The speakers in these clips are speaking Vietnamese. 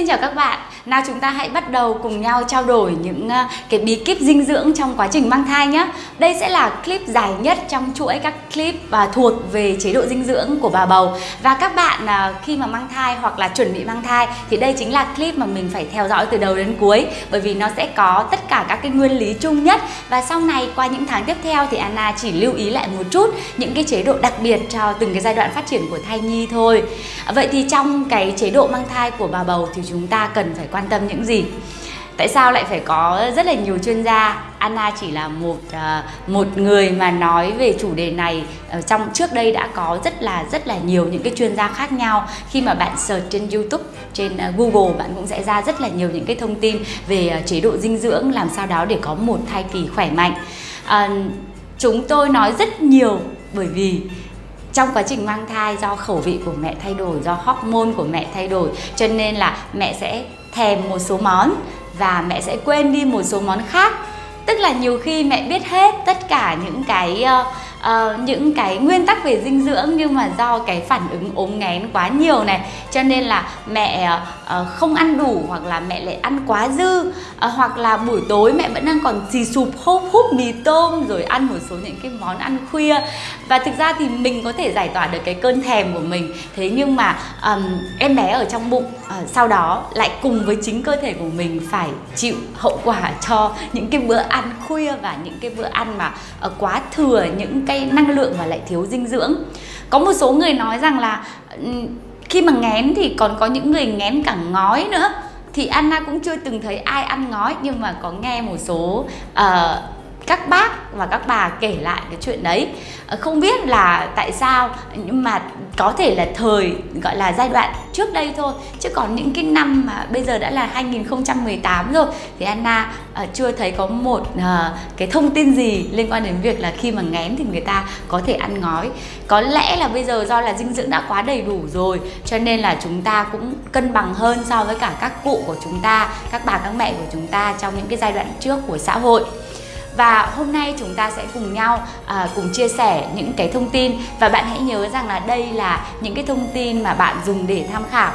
xin chào các bạn. Nào chúng ta hãy bắt đầu cùng nhau trao đổi những ờ, cái bí kíp dinh dưỡng trong quá trình mang thai nhé. Đây sẽ là clip dài nhất trong chuỗi các clip và thuộc về chế độ dinh dưỡng của bà bầu. Và các bạn ờ, khi mà mang thai hoặc là chuẩn bị mang thai thì đây chính là clip mà mình phải theo dõi từ đầu đến cuối, bởi vì nó sẽ có tất cả các cái nguyên lý chung nhất và sau này, qua những tháng tiếp theo thì Anna chỉ lưu ý lại một chút những cái chế độ đặc biệt cho từng cái giai đoạn phát triển của thai nhi thôi. Vậy thì trong cái chế độ mang thai của bà bầu thì chúng ta cần phải quan tâm những gì? Tại sao lại phải có rất là nhiều chuyên gia? Anna chỉ là một uh, một người mà nói về chủ đề này uh, trong trước đây đã có rất là rất là nhiều những cái chuyên gia khác nhau. Khi mà bạn search trên YouTube trên uh, Google bạn cũng sẽ ra rất là nhiều những cái thông tin về uh, chế độ dinh dưỡng làm sao đó để có một thai kỳ khỏe mạnh. Uh, chúng tôi nói rất nhiều bởi vì trong quá trình mang thai do khẩu vị của mẹ thay đổi do hormone của mẹ thay đổi cho nên là mẹ sẽ thèm một số món và mẹ sẽ quên đi một số món khác. Tức là nhiều khi mẹ biết hết tất cả những cái uh, uh, những cái nguyên tắc về dinh dưỡng nhưng mà do cái phản ứng ốm nghén quá nhiều này cho nên là mẹ uh, không ăn đủ hoặc là mẹ lại ăn quá dư. Uh, hoặc là buổi tối mẹ vẫn đang còn xì sụp húp húp mì tôm rồi ăn một số những cái món ăn khuya. Và thực ra thì mình có thể giải tỏa được cái cơn thèm của mình. Thế nhưng mà um, em bé ở trong bụng uh, sau đó lại cùng với chính cơ thể của mình phải chịu hậu quả cho những cái bữa ăn khuya và những cái bữa ăn mà uh, quá thừa những cái cái năng lượng và lại thiếu dinh dưỡng. Có một số người nói rằng là ừ, khi mà ngén thì còn có những người ngén cả ngói nữa. Thì Anna cũng chưa từng thấy ai ăn ngói nhưng mà có nghe một số uh, các bác và các bà kể lại cái chuyện đấy. Ờ, không biết là tại sao nhưng mà có thể là thời gọi là giai đoạn trước đây thôi. Chứ còn những cái năm mà bây giờ đã là 2018 rồi thì Anna uh, chưa thấy có một uh, cái thông tin gì liên quan đến việc là khi mà ngén thì người ta có thể ăn ngói. Có lẽ là bây giờ do là dinh dưỡng đã quá đầy đủ rồi cho nên là chúng ta cũng cân bằng hơn so với cả các cụ của chúng ta các bà các mẹ của chúng ta trong những cái giai đoạn trước của xã hội và hôm nay chúng ta sẽ cùng nhau à, cùng chia sẻ những cái thông tin. Và bạn hãy nhớ rằng là đây là những cái thông tin mà bạn dùng để tham khảo.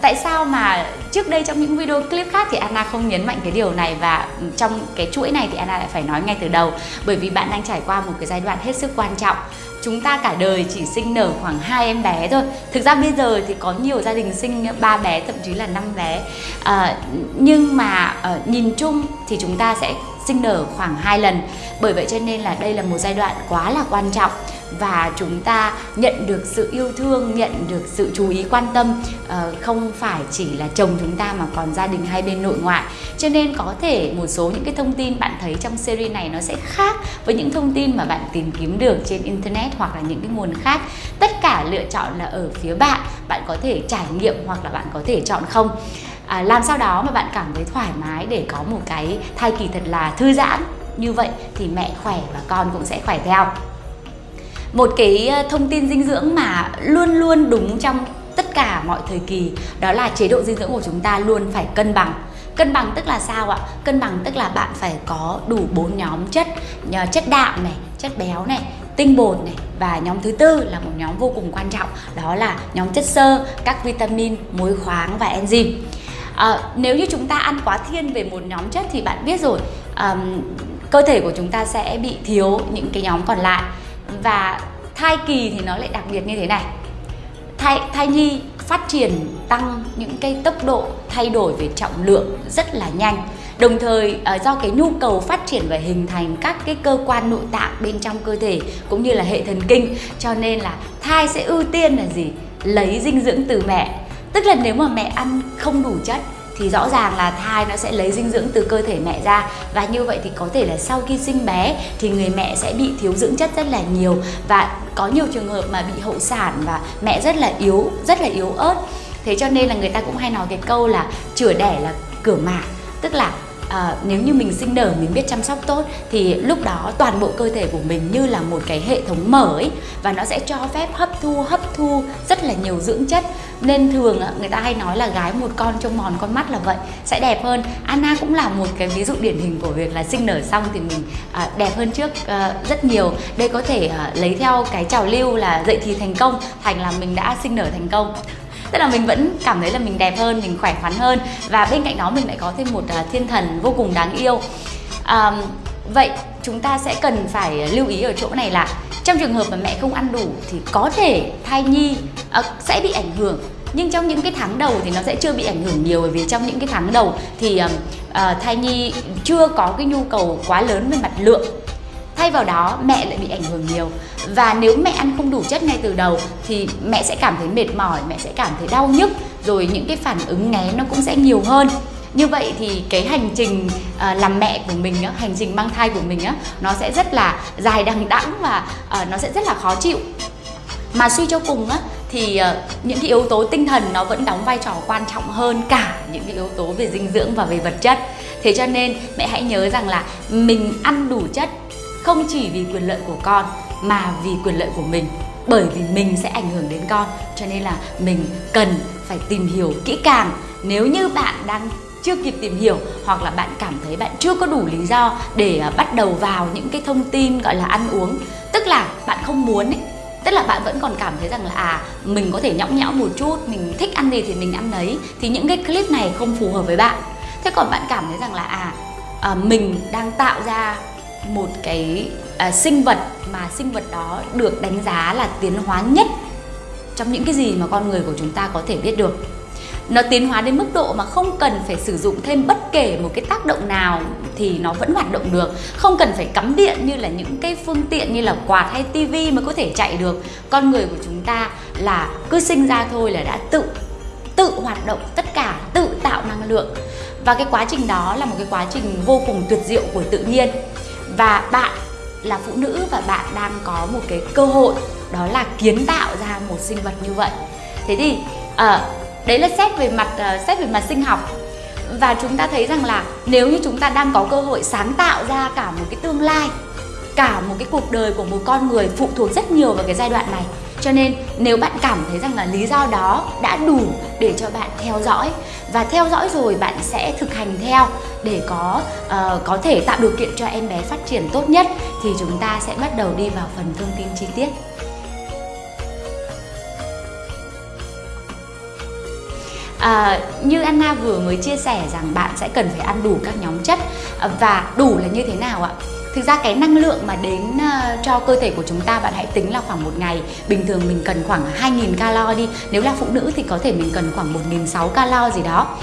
Tại sao mà trước đây trong những video clip khác thì Anna không nhấn mạnh cái điều này và trong cái chuỗi này thì Anna lại phải nói ngay từ đầu? Bởi vì bạn đang trải qua một cái giai đoạn hết sức quan trọng. Chúng ta cả đời chỉ sinh nở khoảng hai em bé thôi. Thực ra bây giờ thì có nhiều gia đình sinh ba bé thậm chí là năm bé. À, nhưng mà à, nhìn chung thì chúng ta sẽ sinh nở khoảng 2 lần. Bởi vậy cho nên là đây là một giai đoạn quá là quan trọng và chúng ta nhận được sự yêu thương, nhận được sự chú ý, quan tâm ờ, không phải chỉ là chồng chúng ta mà còn gia đình hai bên nội ngoại. Cho nên có thể một số những cái thông tin bạn thấy trong series này nó sẽ khác với những thông tin mà bạn tìm kiếm được trên internet hoặc là những cái nguồn khác. Tất cả lựa chọn là ở phía bạn bạn có thể trải nghiệm hoặc là bạn có thể chọn không à, làm sao đó mà bạn cảm thấy thoải mái để có một cái thai kỳ thật là thư giãn? Như vậy thì mẹ khỏe và con cũng sẽ khỏe theo. Một cái ờ, thông tin dinh dưỡng mà luôn luôn đúng trong tất cả mọi thời kỳ đó là chế độ dinh dưỡng của chúng ta luôn phải cân bằng. Cân bằng tức là sao ạ? Cân bằng tức là bạn phải có đủ bốn nhóm chất chất đạm này chất béo này tinh bột này và nhóm thứ tư là một nhóm vô cùng quan trọng đó là nhóm chất xơ các vitamin muối khoáng và enzyme à, nếu như chúng ta ăn quá thiên về một nhóm chất thì bạn biết rồi um, cơ thể của chúng ta sẽ bị thiếu những cái nhóm còn lại. Và thai kỳ thì nó lại đặc biệt như thế này. Thai thai nhi phát triển tăng những cái tốc độ thay đổi về trọng lượng rất là nhanh. Đồng thời ờ, do cái nhu cầu phát triển và hình thành các cái cơ quan nội tạng bên trong cơ thể cũng như là hệ thần kinh. Cho nên là thai sẽ ưu tiên là gì? Lấy dinh dưỡng từ mẹ tức là nếu mà mẹ ăn không đủ chất thì rõ ràng là thai nó sẽ lấy dinh dưỡng từ cơ thể mẹ ra. Và như vậy thì có thể là sau khi sinh bé thì người mẹ sẽ bị thiếu dưỡng chất rất là nhiều. Và có nhiều trường hợp mà bị hậu sản và mẹ rất là yếu, rất là yếu ớt. Thế cho nên là người ta cũng hay nói cái câu là chữa đẻ là cửa mả tức là à, nếu như mình sinh nở mình biết chăm sóc tốt thì lúc đó toàn bộ cơ thể của mình như là một cái hệ thống mở ấy và nó sẽ cho phép hấp thu hấp thu rất là nhiều dưỡng chất. Nên thường người ta hay nói là gái một con trông mòn con mắt là vậy sẽ đẹp hơn. Anna cũng là một cái ví dụ điển hình của việc là sinh nở xong thì mình à, đẹp hơn trước à, rất nhiều. Đây có thể à, lấy theo cái trào lưu là dậy thì thành công thành là mình đã sinh nở thành công tức là mình vẫn cảm thấy là mình đẹp hơn mình khỏe khoắn hơn. Và bên cạnh đó mình lại có thêm một uh, thiên thần vô cùng đáng yêu. À, vậy chúng ta sẽ cần phải lưu ý ở chỗ này là trong trường hợp mà mẹ không ăn đủ thì có thể thai nhi uh, sẽ bị ảnh hưởng. Nhưng trong những cái tháng đầu thì nó sẽ chưa bị ảnh hưởng nhiều bởi vì trong những cái tháng đầu thì uh, thai nhi chưa có cái nhu cầu quá lớn về mặt lượng thay vào đó mẹ lại bị ảnh hưởng nhiều. Và nếu mẹ ăn không đủ chất ngay từ đầu thì mẹ sẽ cảm thấy mệt mỏi mẹ sẽ cảm thấy đau nhức rồi những cái phản ứng nghén nó cũng sẽ nhiều hơn. Như vậy thì cái hành trình ờ, làm mẹ của mình á, hành trình mang thai của mình á nó sẽ rất là dài đằng đẵng và ờ, nó sẽ rất là khó chịu. Mà suy cho cùng á thì ờ, những cái yếu tố tinh thần nó vẫn đóng vai trò quan trọng hơn cả những cái yếu tố về dinh dưỡng và về vật chất. Thế cho nên mẹ hãy nhớ rằng là mình ăn đủ chất không chỉ vì quyền lợi của con mà vì quyền lợi của mình. Bởi vì mình sẽ ảnh hưởng đến con cho nên là mình cần phải tìm hiểu kỹ càng. Nếu như bạn đang chưa kịp tìm hiểu hoặc là bạn cảm thấy bạn chưa có đủ lý do để à, bắt đầu vào những cái thông tin gọi là ăn uống tức là bạn không muốn ấy tức là bạn vẫn còn cảm thấy rằng là à mình có thể nhõng nhẽo một chút mình thích ăn gì thì mình ăn đấy thì những cái clip này không phù hợp với bạn. Thế còn bạn cảm thấy rằng là à, à mình đang tạo ra một cái à, sinh vật mà sinh vật đó được đánh giá là tiến hóa nhất trong những cái gì mà con người của chúng ta có thể biết được. Nó tiến hóa đến mức độ mà không cần phải sử dụng thêm bất kể một cái tác động nào thì nó vẫn hoạt động được. Không cần phải cắm điện như là những cái phương tiện như là quạt hay tivi mới có thể chạy được. Con người của chúng ta là cứ sinh ra thôi là đã tự tự hoạt động tất cả tự tạo năng lượng. Và cái quá trình đó là một cái quá trình vô cùng tuyệt diệu của tự nhiên và bạn là phụ nữ và bạn đang có một cái cơ hội đó là kiến tạo ra một sinh vật như vậy. Thế thì à, đấy là xét về mặt à, xét về mặt sinh học. Và chúng ta thấy rằng là nếu như chúng ta đang có cơ hội sáng tạo ra cả một cái tương lai cả một cái cuộc đời của một con người phụ thuộc rất nhiều vào cái giai đoạn này cho nên nếu bạn cảm thấy rằng là lý do đó đã đủ để cho bạn theo dõi và theo dõi rồi bạn sẽ thực hành theo để có uh, có thể tạo điều kiện cho em bé phát triển tốt nhất thì chúng ta sẽ bắt đầu đi vào phần thông tin chi tiết. À, như Anna vừa mới chia sẻ rằng bạn sẽ cần phải ăn đủ các nhóm chất và đủ là như thế nào ạ? Thực ra cái năng lượng mà đến ờ, cho cơ thể của chúng ta bạn hãy tính là khoảng một ngày. Bình thường mình cần khoảng 2.000 calo đi. Nếu là phụ nữ thì có thể mình cần khoảng 1.600 calo gì đó.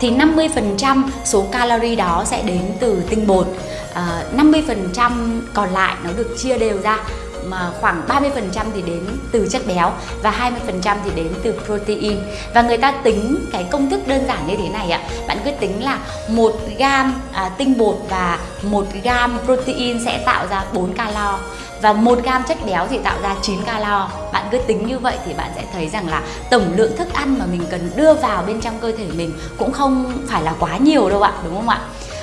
Thì 50% số calorie đó sẽ đến từ tinh bột. Ờ, à, 50% còn lại nó được chia đều ra mà khoảng 30% thì đến từ chất béo và 20% thì đến từ protein. Và người ta tính cái công thức đơn giản như thế này ạ. Bạn cứ tính là một gam à, tinh bột và một gam protein sẽ tạo ra 4 calo. Và một gam chất béo thì tạo ra 9 calo. Bạn cứ tính như vậy thì bạn sẽ thấy rằng là tổng lượng thức ăn mà mình cần đưa vào bên trong cơ thể mình cũng không phải là quá nhiều đâu ạ đúng không ạ?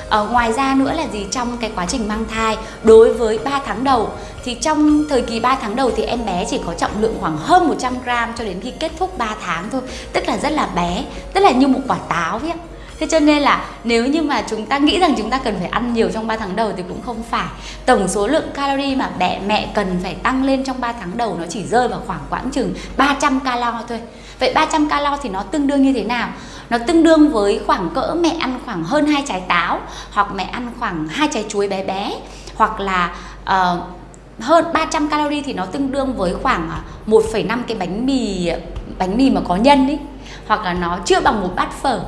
À, ngoài ra nữa là gì? Trong cái quá trình mang thai đối với 3 tháng đầu thì trong thời kỳ 3 tháng đầu thì em bé chỉ có trọng lượng khoảng hơn 100 gram cho đến khi kết thúc 3 tháng thôi. Tức là rất là bé tức là như một quả táo vậy Thế cho nên là nếu như mà chúng ta nghĩ rằng chúng ta cần phải ăn nhiều trong 3 tháng đầu thì cũng không phải. Tổng số lượng calorie mà mẹ mẹ cần phải tăng lên trong 3 tháng đầu nó chỉ rơi vào khoảng quãng chừng 300 calo thôi. Vậy 300 calo thì nó tương đương như thế nào? Nó tương đương với khoảng cỡ mẹ ăn khoảng hơn hai trái táo Hoặc mẹ ăn khoảng hai trái chuối bé bé Hoặc là uh, hơn 300 calorie thì nó tương đương với khoảng à, 1,5 cái bánh mì bánh mì mà có nhân ý hoặc là nó chưa bằng một bát phở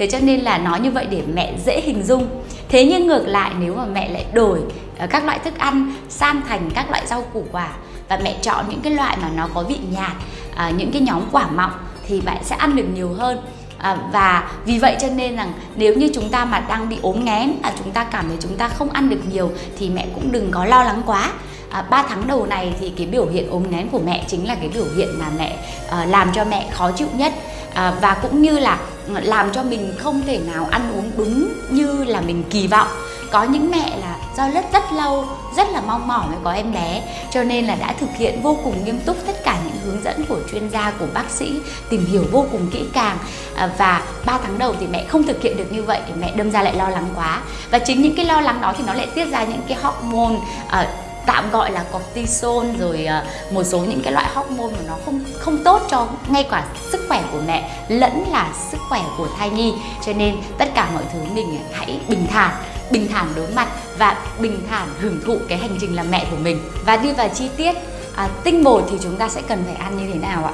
thế cho nên là nói như vậy để mẹ dễ hình dung. Thế nhưng ngược lại nếu mà mẹ lại đổi ờ, các loại thức ăn sang thành các loại rau củ quả và mẹ chọn những cái loại mà nó có vị nhạt à, những cái nhóm quả mọng thì bạn sẽ ăn được nhiều hơn. À, và vì vậy cho nên rằng nếu như chúng ta mà đang bị ốm nghén à, chúng ta cảm thấy chúng ta không ăn được nhiều thì mẹ cũng đừng có lo lắng quá. À, 3 tháng đầu này thì cái biểu hiện ốm nghén của mẹ chính là cái biểu hiện mà mẹ à, làm cho mẹ khó chịu nhất. À, và cũng như là làm cho mình không thể nào ăn uống đúng như là mình kỳ vọng. Có những mẹ là do rất rất lâu rất là mong mỏi mới có em bé cho nên là đã thực hiện vô cùng nghiêm túc tất cả những hướng dẫn của chuyên gia của bác sĩ tìm hiểu vô cùng kỹ càng. À, và 3 tháng đầu thì mẹ không thực hiện được như vậy thì mẹ đâm ra lại lo lắng quá. Và chính những cái lo lắng đó thì nó lại tiết ra những cái hormone uh, tạm gọi là cortisol rồi à, một số những cái loại hormone mà nó không không tốt cho ngay cả sức khỏe của mẹ, lẫn là sức khỏe của thai nhi. Cho nên tất cả mọi thứ mình hãy bình thản bình thản đối mặt và bình thản hưởng thụ cái hành trình làm mẹ của mình. Và đi vào chi tiết À, tinh bột thì chúng ta sẽ cần phải ăn như thế nào ạ?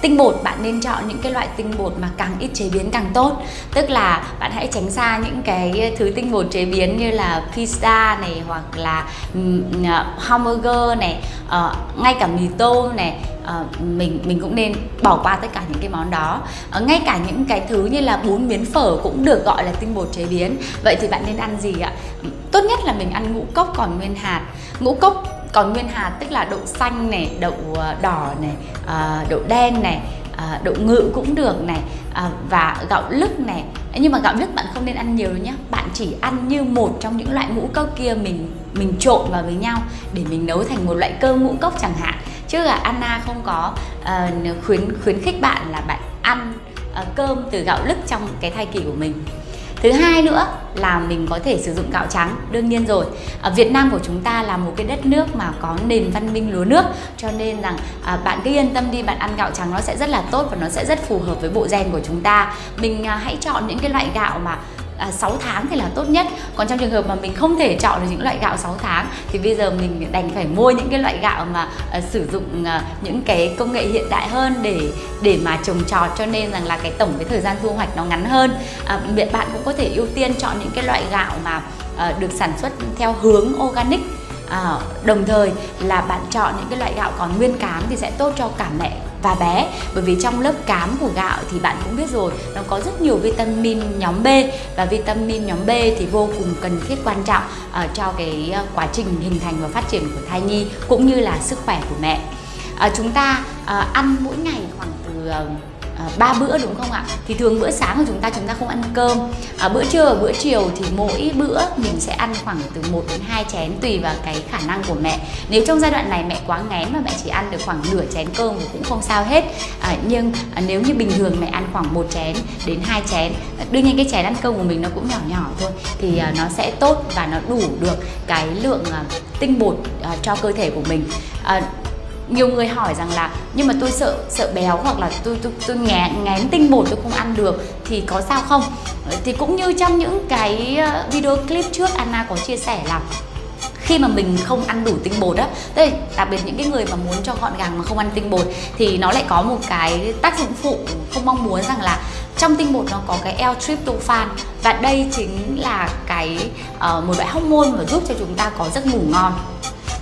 Tinh bột bạn nên chọn những cái loại tinh bột mà càng ít chế biến càng tốt. Tức là bạn hãy tránh xa những cái thứ tinh bột chế biến như là pizza này hoặc là à, hamburger này uh, Ngay cả mì tôm này. Uh, mình mình cũng nên bỏ qua tất cả những cái món đó. Uh, ngay cả những cái thứ như là bún miến phở cũng được gọi là tinh bột chế biến. Vậy thì bạn nên ăn gì ạ? Tốt nhất là mình ăn ngũ cốc còn nguyên hạt. Ngũ cốc còn nguyên hạt tức là đậu xanh này đậu ờ, đỏ này ờ, đậu đen này ờ, đậu ngự cũng được này và gạo lứt này. Nhưng mà gạo lứt bạn không nên ăn nhiều đâu nhé bạn chỉ ăn như một trong những loại ngũ cốc kia mình mình trộn vào với nhau để mình nấu thành một loại cơm ngũ cốc chẳng hạn. Chứ là Anna không có uh, khuyến khuyến khích bạn là bạn ăn uh, cơm từ gạo lứt trong cái thai kỳ của mình thứ hai nữa là mình có thể sử dụng gạo trắng đương nhiên rồi. Ở Việt Nam của chúng ta là một cái đất nước mà có nền văn minh lúa nước cho nên rằng à, bạn cứ yên tâm đi bạn ăn gạo trắng nó sẽ rất là tốt và nó sẽ rất phù hợp với bộ gen của chúng ta. Mình à, hãy chọn những cái loại gạo mà à, 6 tháng thì là tốt nhất. Còn trong trường hợp mà mình không thể chọn được những loại gạo 6 tháng thì bây giờ mình đành phải mua những cái loại gạo mà à, sử dụng à, những cái công nghệ hiện đại hơn để để mà trồng trọt. Cho nên rằng là cái tổng cái thời gian thu hoạch nó ngắn hơn. À, bạn cũng có thể ưu tiên chọn những cái loại gạo mà à, được sản xuất theo hướng organic. À, đồng thời là bạn chọn những cái loại gạo còn nguyên cám thì sẽ tốt cho cả mẹ và bé. Bởi vì trong lớp cám của gạo thì bạn cũng biết rồi nó có rất nhiều vitamin nhóm B. Và vitamin nhóm B thì vô cùng cần thiết quan trọng uh, cho cái ờ, quá trình hình thành và phát triển của thai nhi cũng như là sức khỏe của mẹ. Uh, chúng ta uh, ăn mỗi ngày khoảng từ uh, À, ba bữa đúng không ạ? Thì thường bữa sáng của chúng ta chúng ta không ăn cơm. À, bữa trưa và bữa chiều thì mỗi bữa mình sẽ ăn khoảng từ 1 đến 2 chén tùy vào cái khả năng của mẹ. Nếu trong giai đoạn này mẹ quá ngén mà mẹ chỉ ăn được khoảng nửa chén cơm thì cũng không sao hết. À, nhưng à, nếu như bình thường mẹ ăn khoảng một chén đến hai chén đương nhiên cái chén ăn cơm của mình nó cũng nhỏ nhỏ thôi thì à, nó sẽ tốt và nó đủ được cái lượng à, tinh bột à, cho cơ thể của mình. À, nhiều người hỏi rằng là nhưng mà tôi sợ sợ béo hoặc là tôi tôi tôi ngén ngén tinh bột tôi không ăn được thì có sao không? Ờ, thì cũng như trong những cái ờ, video clip trước Anna có chia sẻ là khi mà mình không ăn đủ tinh bột á đây đặc biệt những cái người mà muốn cho gọn gàng mà không ăn tinh bột thì nó lại có một cái tác dụng phụ không mong muốn rằng là trong tinh bột nó có cái L-tryptophan và đây chính là cái uh, một loại hormone mà giúp cho chúng ta có giấc ngủ ngon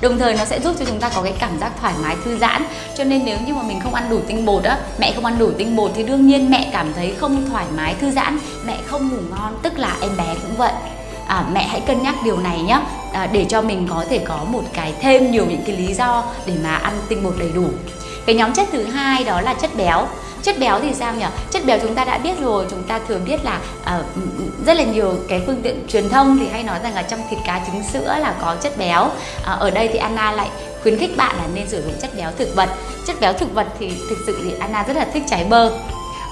đồng thời nó sẽ giúp cho chúng ta có cái cảm giác thoải mái thư giãn. Cho nên nếu như mà mình không ăn đủ tinh bột á mẹ không ăn đủ tinh bột thì đương nhiên mẹ cảm thấy không thoải mái thư giãn mẹ không ngủ ngon. Tức là em bé cũng vậy. À, mẹ hãy cân nhắc điều này nhé à, để cho mình có thể có một cái thêm nhiều những cái lý do để mà ăn tinh bột đầy đủ. Cái nhóm chất thứ hai đó là chất béo chất béo thì sao nhỉ? Chất béo chúng ta đã biết rồi chúng ta thường biết là uh, rất là nhiều cái phương tiện truyền thông thì hay nói rằng là trong thịt cá trứng sữa là có chất béo. Uh, ở đây thì Anna lại khuyến khích bạn là nên sử dụng chất béo thực vật. Chất béo thực vật thì thực sự thì Anna rất là thích trái bơ.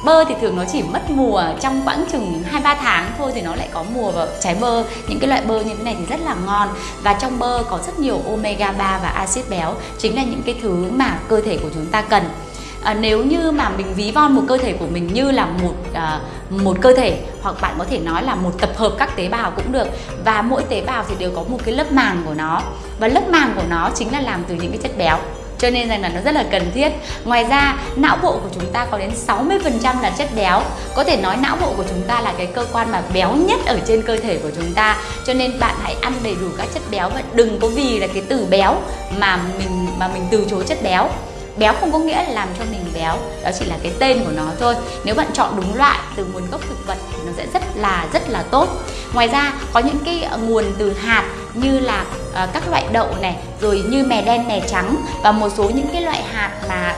Bơ thì thường nó chỉ mất mùa trong quãng chừng hai ba tháng thôi thì nó lại có mùa vào trái bơ. Những cái loại bơ như thế này thì rất là ngon và trong bơ có rất nhiều omega 3 và axit béo. Chính là những cái thứ mà cơ thể của chúng ta cần à, nếu như mà mình ví von một cơ thể của mình như là một à, một cơ thể hoặc bạn có thể nói là một tập hợp các tế bào cũng được và mỗi tế bào thì đều có một cái lớp màng của nó. Và lớp màng của nó chính là làm từ những cái chất béo cho nên rằng là nó rất là cần thiết. Ngoài ra não bộ của chúng ta có đến 60% là chất béo. Có thể nói não bộ của chúng ta là cái cơ quan mà béo nhất ở trên cơ thể của chúng ta cho nên bạn hãy ăn đầy đủ các chất béo và đừng có vì là cái từ béo mà mình mà mình từ chối chất béo béo không có nghĩa là làm cho mình béo đó chỉ là cái tên của nó thôi. Nếu bạn chọn đúng loại từ nguồn gốc thực vật thì nó sẽ rất là rất là tốt. Ngoài ra có những cái ờ, nguồn từ hạt như là uh, các loại đậu này rồi như mè đen mè trắng và một số những cái loại hạt mà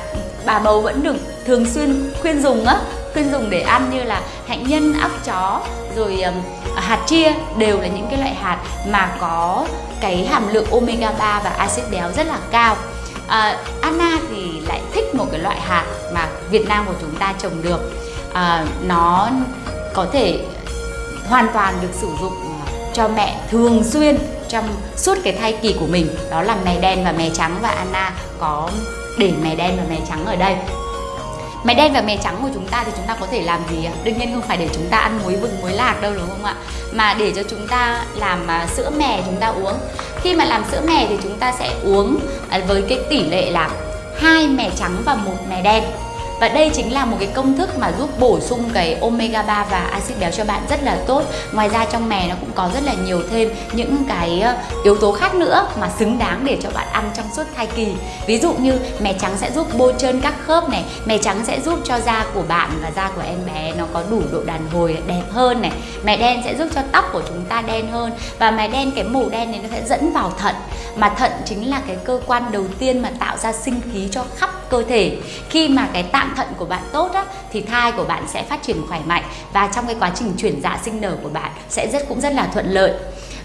bà bầu vẫn được thường xuyên khuyên dùng á khuyên dùng để ăn như là hạnh nhân óc chó rồi um, hạt chia đều là những cái loại hạt mà có cái hàm lượng omega 3 và axit béo rất là cao à, Anna thì lại thích một cái loại hạt mà Việt Nam của chúng ta trồng được à, nó có thể hoàn toàn được sử dụng ờ, cho mẹ thường xuyên trong suốt cái thai kỳ của mình đó là mè đen và mè trắng và Anna có để mè đen và mè trắng ở đây mè đen và mè trắng của chúng ta thì chúng ta có thể làm gì ạ? Đương nhiên không phải để chúng ta ăn muối vừng muối lạc đâu đúng không ạ? Mà để cho chúng ta làm sữa mè chúng ta uống. Khi mà làm sữa mè thì chúng ta sẽ uống à, với cái tỷ lệ là hai mè trắng và một mè đen và đây chính là một cái công thức mà giúp bổ sung cái omega 3 và axit béo cho bạn rất là tốt. Ngoài ra trong mè nó cũng có rất là nhiều thêm những cái ờ, yếu tố khác nữa mà xứng đáng để cho bạn ăn trong suốt thai kỳ. Ví dụ như mè trắng sẽ giúp bôi trơn các khớp này, mè trắng sẽ giúp cho da của bạn và da của em bé nó có đủ độ đàn hồi đẹp hơn này. Mè đen sẽ giúp cho tóc của chúng ta đen hơn và mè đen, cái màu đen này nó sẽ dẫn vào thận mà thận chính là cái cơ quan đầu tiên mà tạo ra sinh khí cho khắp cơ thể. Khi mà cái tạng thận của bạn tốt á, thì thai của bạn sẽ phát triển khỏe mạnh và trong cái quá trình chuyển dạ sinh nở của bạn sẽ rất cũng rất là thuận lợi.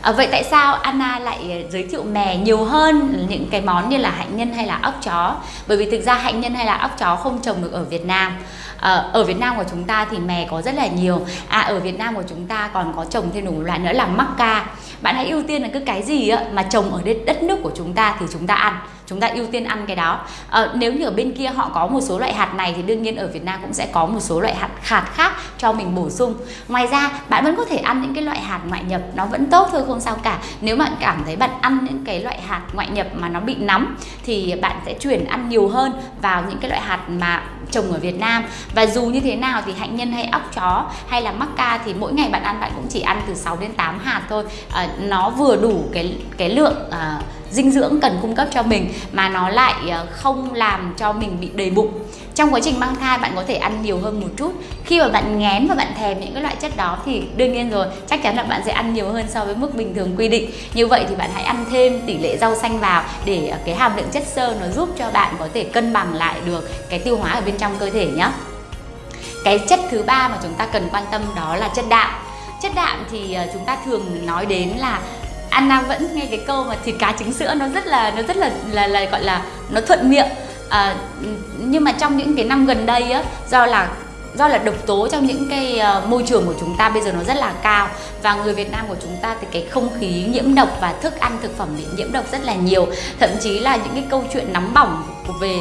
À, vậy tại sao Anna lại ờ, giới thiệu mè nhiều hơn những cái món như là hạnh nhân hay là ốc chó? Bởi vì thực ra hạnh nhân hay là ốc chó không trồng được ở Việt Nam. À, ở Việt Nam của chúng ta thì mè có rất là nhiều. À ở Việt Nam của chúng ta còn có trồng thêm một loại nữa là mắc ca. Bạn hãy ưu tiên là cứ cái gì á, mà trồng ở đất nước của chúng ta thì chúng ta ăn chúng ta ưu tiên ăn cái đó. À, nếu như ở bên kia họ có một số loại hạt này thì đương nhiên ở Việt Nam cũng sẽ có một số loại hạt hạt khác cho mình bổ sung. Ngoài ra bạn vẫn có thể ăn những cái loại hạt ngoại nhập nó vẫn tốt thôi không sao cả. Nếu bạn cảm thấy bạn ăn những cái loại hạt ngoại nhập mà nó bị nóng thì bạn sẽ chuyển ăn nhiều hơn vào những cái loại hạt mà trồng ở Việt Nam. Và dù như thế nào thì hạnh nhân hay óc chó hay là mắc ca thì mỗi ngày bạn ăn bạn cũng chỉ ăn từ 6 đến 8 hạt thôi. À, nó vừa đủ cái cái lượng à, dinh dưỡng cần cung cấp cho mình mà nó lại ờ, không làm cho mình bị đầy bụng. Trong quá trình mang thai, bạn có thể ăn nhiều hơn một chút. Khi mà bạn ngén và bạn thèm những cái loại chất đó thì đương nhiên rồi, chắc chắn là bạn sẽ ăn nhiều hơn so với mức bình thường quy định. Như vậy thì bạn hãy ăn thêm tỷ lệ rau xanh vào để ờ, cái hàm lượng chất xơ nó giúp cho bạn có thể cân bằng lại được cái tiêu hóa ở bên trong cơ thể nhé cái chất thứ ba mà chúng ta cần quan tâm đó là chất đạm. Chất đạm thì ờ, chúng ta thường nói đến là Anna vẫn nghe cái câu mà thịt cá trứng sữa nó rất là nó rất là là, là gọi là nó thuận miệng. À, nhưng mà trong những cái năm gần đây á do là do là độc tố trong những cái uh, môi trường của chúng ta bây giờ nó rất là cao và người Việt Nam của chúng ta thì cái không khí nhiễm độc và thức ăn thực phẩm bị nhiễm độc rất là nhiều. Thậm chí là những cái câu chuyện nóng bỏng về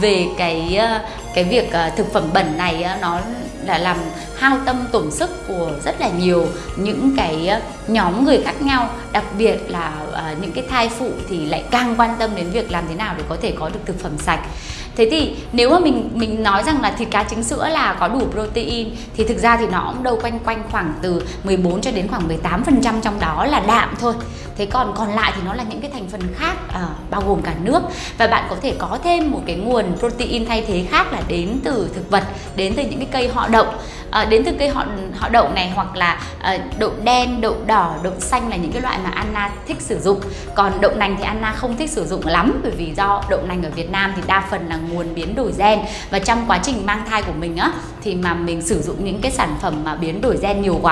về cái uh, cái việc uh, thực phẩm bẩn này nó là làm hao tâm tổn sức của rất là nhiều những cái ờ, nhóm người khác nhau. Đặc biệt là ờ, những cái thai phụ thì lại càng quan tâm đến việc làm thế nào để có thể có được thực phẩm sạch. Thế thì nếu mà mình mình nói rằng là thịt cá trứng sữa là có đủ protein thì thực ra thì nó cũng đâu quanh quanh khoảng từ 14 cho đến khoảng 18 phần trăm trong đó là đạm thôi thế còn còn lại thì nó là những cái thành phần khác à, bao gồm cả nước. Và bạn có thể có thêm một cái nguồn protein thay thế khác là đến từ thực vật đến từ những cái cây họ đậu. À, đến từ cây họ họ đậu này hoặc là à, đậu đen đậu đỏ đậu xanh là những cái loại mà Anna thích sử dụng. Còn đậu nành thì Anna không thích sử dụng lắm bởi vì do đậu nành ở Việt Nam thì đa phần là nguồn biến đổi gen. Và trong quá trình mang thai của mình á thì mà mình sử dụng những cái sản phẩm mà biến đổi gen nhiều quá